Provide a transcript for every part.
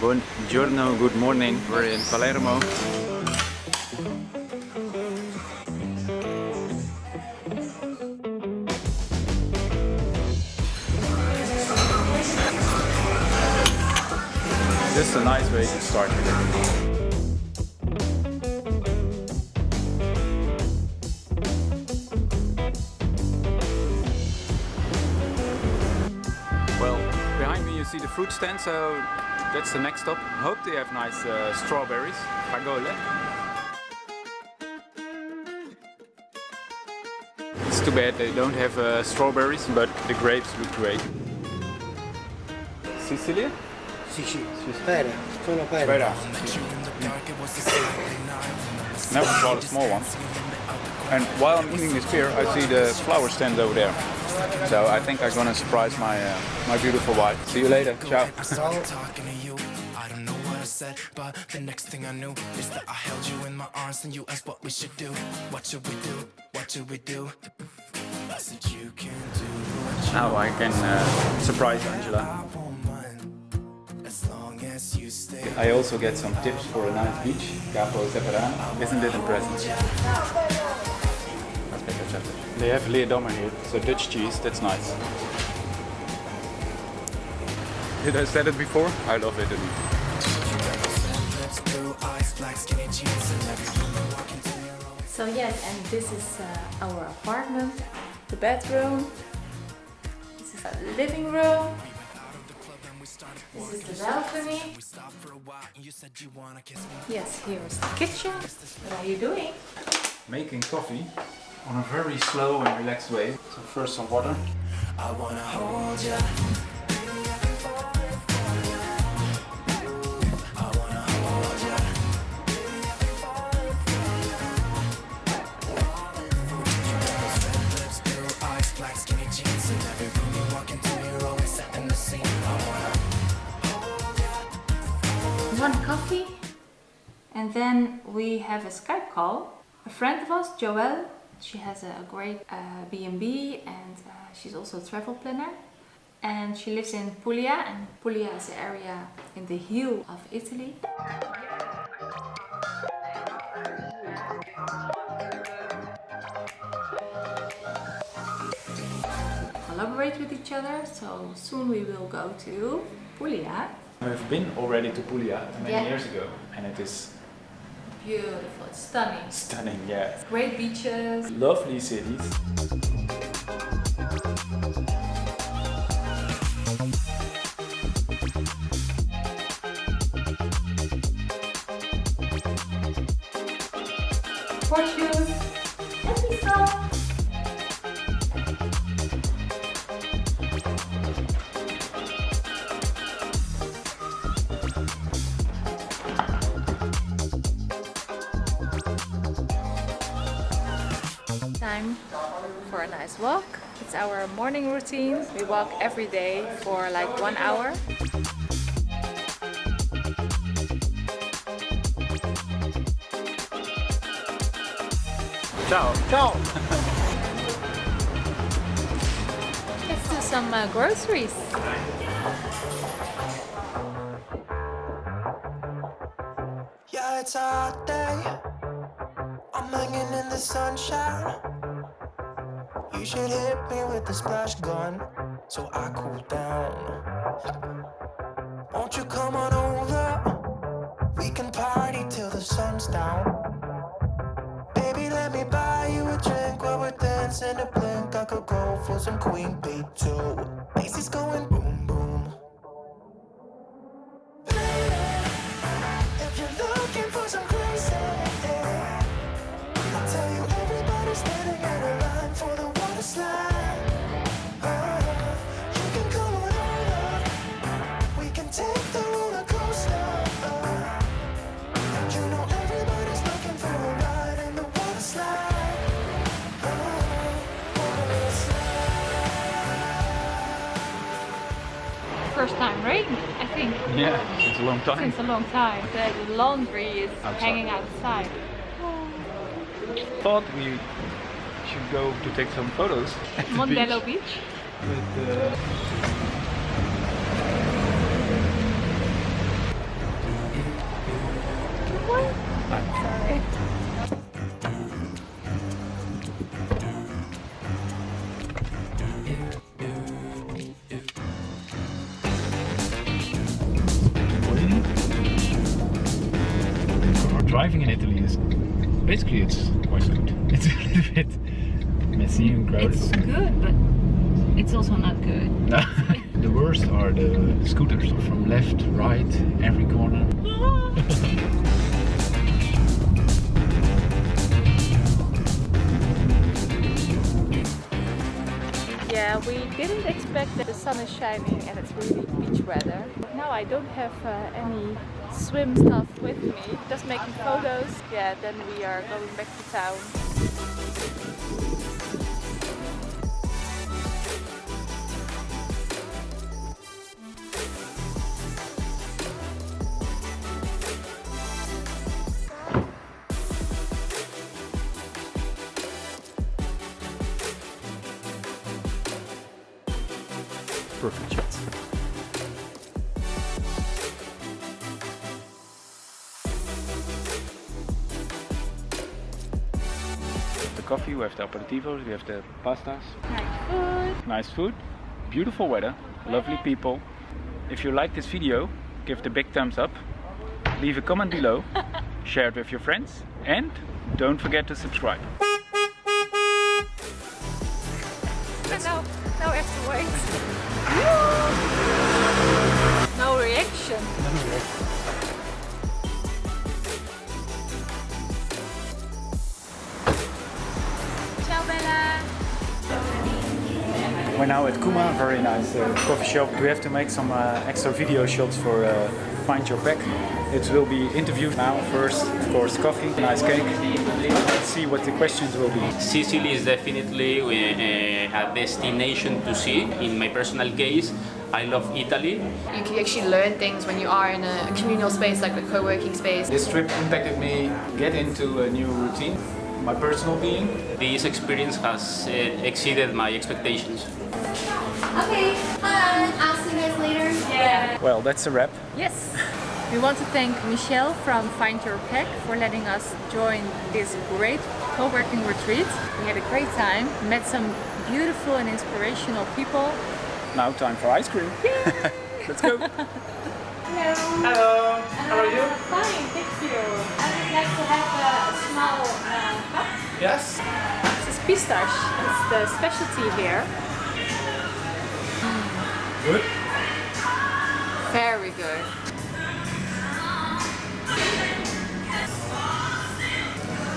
Buongiorno, good morning. We're in Palermo. This is a nice way to start your day. You see the fruit stand, so that's the next stop. Hope they have nice uh, strawberries. Fragole. It's too bad they don't have uh, strawberries, but the grapes look great. Sicily? Sì, sì, spera, sono pera. Spera. Never saw the small one. And while I'm eating this beer, I see the flower stand over there. So I think I'm gonna surprise my uh, my beautiful wife. See you later. Ciao. talking to you. I don't know what I said, but the next thing I knew is that I held you in my arms and you asked what we should do. What should we do? What should we do? I said you can do what Now I can uh, surprise Angela. I won't mind as long as you stay. I also get some tips for a nice beach. Capo Zafferano. Isn't it impressive? They have Leerdammer here, so Dutch cheese, that's nice. Did I said it before? I love Italy. Lips, blue eyes, black skinny jeans, and everything you walk into your own. So yes, and this is uh, our apartment, the bedroom. This is our living room. This is the balcony. We stopped for a while and you said you wanna kiss me. Yes, here is the kitchen. What are you doing? Making coffee on a very slow and relaxed way. So first some water. I wanna hold ya. I wanna hold ya. Red lips, blue eyes, black skinny jeans, and every room you walk into, you're always setting the scene. I wanna One coffee. And then we have a Skype call. A friend of ours, Joelle, she has a great uh, B&B and uh, she's also a travel planner. And she lives in Puglia and Puglia is an area in the heel of Italy. Collaborate with each other, so soon we will go to Puglia. We've been already to Puglia many Yeah. years ago and it is Beautiful, it's stunning. stunning, yeah. Great beaches. Lovely cities. For a nice walk. It's our morning routine. We walk every day for like one hour. Ciao. Ciao! Let's do some uh, groceries. Yeah, it's a hot day. I'm hanging in the sunshine. You should hit me with the splash gun so I cool down. Won't you come on over? We can party till the sun's down. Baby, let me buy you a drink while we're dancing a blink. I could go for some Queen Bee too. Macy's going boom First time rain, I think, Yeah, it's a long time. since a long time. The laundry is Outside. hanging outside. thought we should go to take some photos. at Mondello beach. Beach. But, uh, basically it's quite good. It's a little bit messy and crowded. It's good, but it's also not good. the worst are the scooters from left, right, every corner. Ah, Yeah, we didn't expect that the sun is shining and it's really beach weather. Now I don't have uh, any swim stuff with me, just making photos. Yeah, then we are going back to town. Coffee, we have the aperitivos, we have the pastas. Nice food. Nice food, beautiful weather, lovely people. If you like this video, give the big thumbs up, leave a comment below, share it with your friends, and don't forget to subscribe. And now, now I have to wait. No reaction. Ciao Bella. We're now at Kuma, very nice uh, coffee shop. We have to make some uh, extra video shots for uh, Find Your Pack. It will be interviewed now. First, of course, coffee, nice cake. Let's see what the questions will be. Sicily is definitely uh, a destination to see. In my personal case, I love Italy. You can actually learn things when you are in a communal space like a co-working space. This trip impacted me get into a new routine, my personal being. This experience has uh, exceeded my expectations. Okay, fun. I'll see you guys later. Yeah. Well, that's a wrap. Yes. We want to thank Michelle from Find Your Pack for letting us join this great co-working retreat. We had a great time, met some beautiful and inspirational people. Now time for ice cream. Let's go. Hello. Hello, how are you? Yes. This is pistache. It's the specialty here. Good. Very good.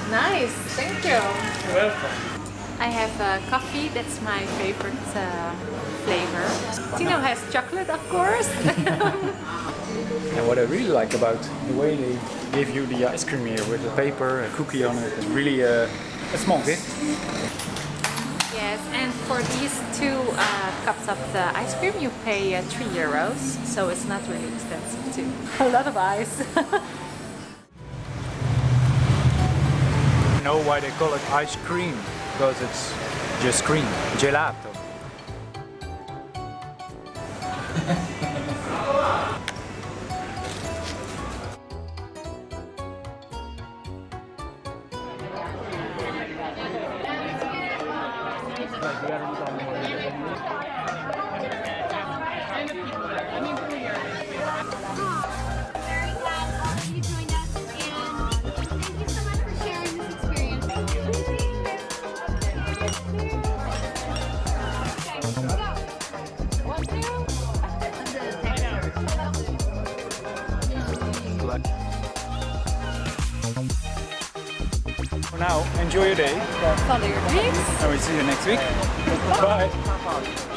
Nice, thank you. You're welcome. I have uh, coffee, that's my favorite uh, flavor. Tino has chocolate, of course. And what I really like about the way they give you the ice cream here with the paper, a cookie on it. it, is really a small bit. yes, and for these two uh, cups of the ice cream, you pay uh, 3 euros, so it's not really expensive too. A lot of ice. You know why they call it ice cream? Because it's just cream, gelato. For now, enjoy your day. Follow your dreams. And we'll see you next week. Bye.